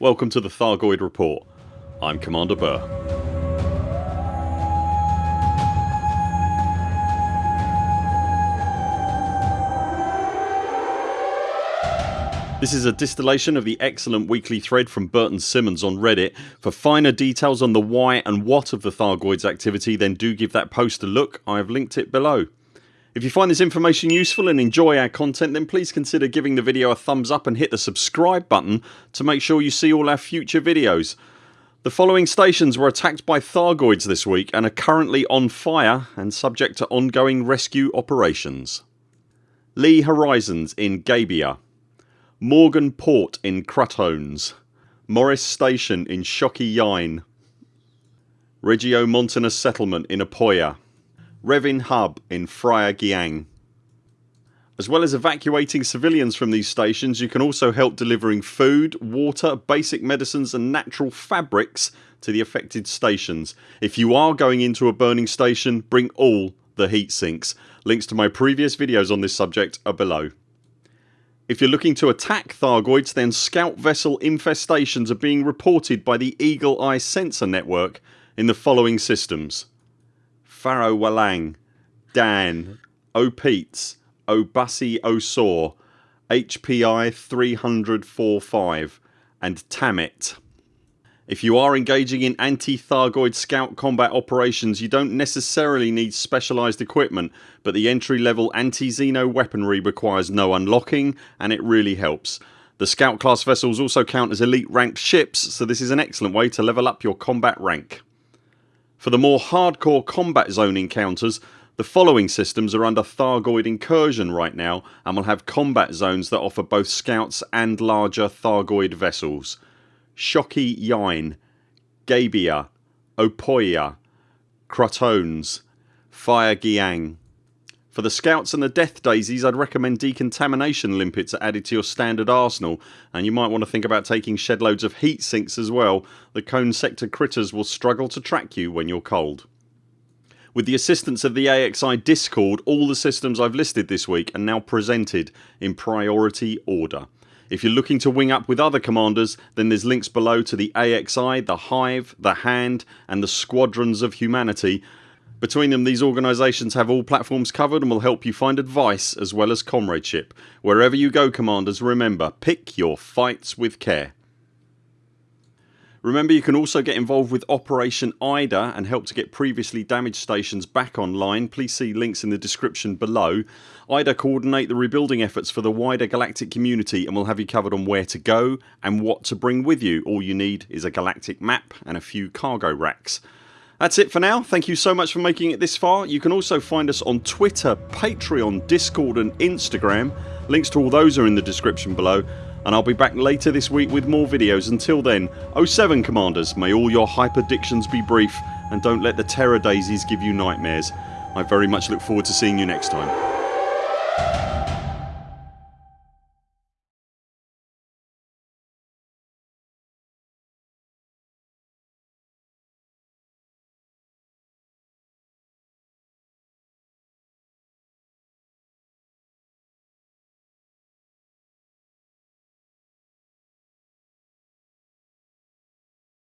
Welcome to the Thargoid Report. I'm Commander Burr. This is a distillation of the excellent weekly thread from Burton Simmons on Reddit. For finer details on the why and what of the Thargoids activity then do give that post a look. I have linked it below. If you find this information useful and enjoy our content then please consider giving the video a thumbs up and hit the subscribe button to make sure you see all our future videos. The following stations were attacked by Thargoids this week and are currently on fire and subject to ongoing rescue operations. Lee Horizons in Gabia Morgan Port in Crutones Morris Station in Shoki Yine Regiomontanus Settlement in Apoya Revin Hub in Phrae Giang. As well as evacuating civilians from these stations you can also help delivering food, water, basic medicines and natural fabrics to the affected stations. If you are going into a burning station bring all the heat sinks. Links to my previous videos on this subject are below. If you're looking to attack Thargoids then scout vessel infestations are being reported by the Eagle Eye Sensor Network in the following systems Faro Walang, Dan, Opeats, Obasi Osor, HIP 30045 and Tamit. If you are engaging in anti-Thargoid scout combat operations you don't necessarily need specialised equipment but the entry level anti-Xeno weaponry requires no unlocking and it really helps. The scout class vessels also count as elite ranked ships so this is an excellent way to level up your combat rank. For the more hardcore combat zone encounters the following systems are under Thargoid incursion right now and will have combat zones that offer both scouts and larger Thargoid vessels. Shoki Yine, Gabia, Opoia, Crutones, Phrae Giang. For the scouts and the death daisies I'd recommend decontamination limpets are added to your standard arsenal and you might want to think about taking shed loads of heat sinks as well. The cone sector critters will struggle to track you when you're cold. With the assistance of the AXI discord all the systems I've listed this week are now presented in priority order. If you're looking to wing up with other commanders then there's links below to the AXI, the Hive, the Hand and the Squadrons of Humanity. Between them these organisations have all platforms covered and will help you find advice as well as comradeship. Wherever you go commanders remember pick your fights with care. Remember you can also get involved with Operation IDA and help to get previously damaged stations back online. Please see links in the description below. IDA coordinate the rebuilding efforts for the wider galactic community and will have you covered on where to go and what to bring with you. All you need is a galactic map and a few cargo racks. That's it for now. Thank you so much for making it this far. You can also find us on Twitter, Patreon, Discord and Instagram. Links to all those are in the description below and I'll be back later this week with more videos. Until then 0 7 CMDRs may all your hype hyperdictions be brief and don't let the terror daisies give you nightmares. I very much look forward to seeing you next time.